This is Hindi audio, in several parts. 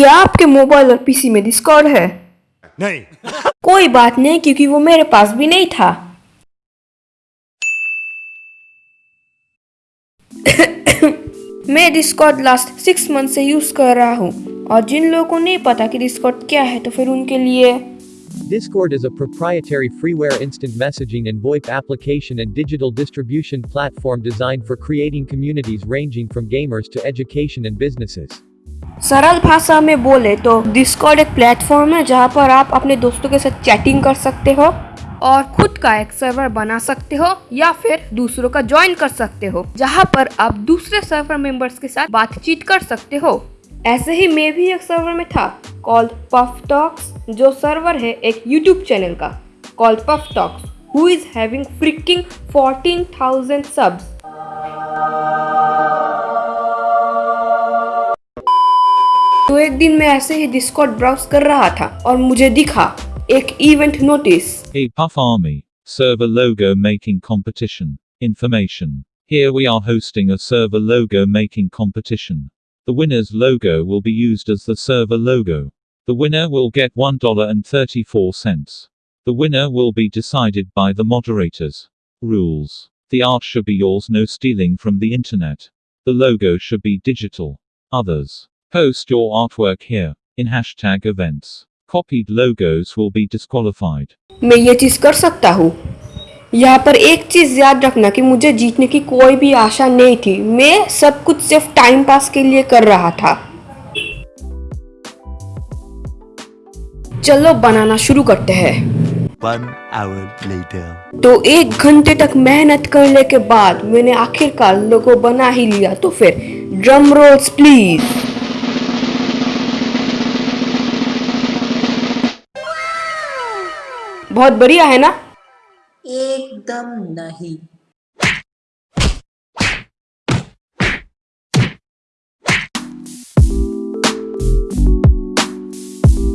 या आपके मोबाइल और पीसी में डिस्कॉर्ड है नहीं कोई बात नहीं क्योंकि वो मेरे पास भी नहीं था मैं डिस्कॉर्ड लास्ट सिक्स मंथ से यूज़ कर रहा हूँ और जिन लोगों को नहीं पता कि डिस्कॉर्ड क्या है तो फिर उनके लिए Discord is a proprietary freeware instant messaging and VoIP application and digital distribution platform designed for creating communities ranging from gamers to education and businesses. सरल भाषा में बोले तो डिस्कॉर्ड एक प्लेटफॉर्म है जहाँ पर आप अपने दोस्तों के साथ चैटिंग कर सकते हो और खुद का एक सर्वर बना सकते हो या फिर दूसरों का ज्वाइन कर सकते हो जहाँ पर आप दूसरे सर्वर मेंबर्स के साथ बातचीत कर सकते हो। ऐसे ही मैं भी एक सर्वर में था कॉल्ड पफ टॉक्स जो सर्वर है एक यूट्यूब चैनल का called Puff Talks who is having freaking 14,000 subs एक दिन मैं ऐसे ही डिस्कॉर्ड ब्राउज कर रहा था और मुझे दिखा एक event notice A Puff Army server logo making competition. Information. Here we are hosting a server logo making competition. The winner's logo will be used as the server logo. The winner will get $1.34. The winner will be decided by the moderators. Rules. The art should be yours, no stealing from the internet. The logo should be digital. Others. Post your artwork here, in hashtag events. Copied logos will be disqualified. मैं ये चीज़ कर सकता हूँ यहाँ पर एक चीज़ याद रखना कि मुझे जीतने की कोई भी आशा नहीं थी मैं सब कुछ सिर्फ़ टाइम पास के लिए कर रहा था चलो बनाना शुरू करते हैं One hour later. तो एक घंटे तक मेहनत करने के बाद मैंने आखिरकार लोगो बना ही लिया तो फिर ड्रम रोल्स प्लीज़ बहुत बढ़िया है ना? एकदम नहीं।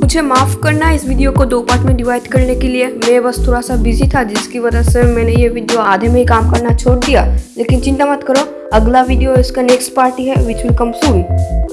मुझे माफ़ करना इस वीडियो को दो पार्ट में डिवाइड करने के लिए। मैं बस थोड़ा सा बिज़ी था जिसकी वजह से मैंने ये वीडियो आधे में ही काम करना छोड़ दिया। लेकिन चिंता मत करो अगला वीडियो इसका नेक्स्ट पार्टी है विच विल कम सून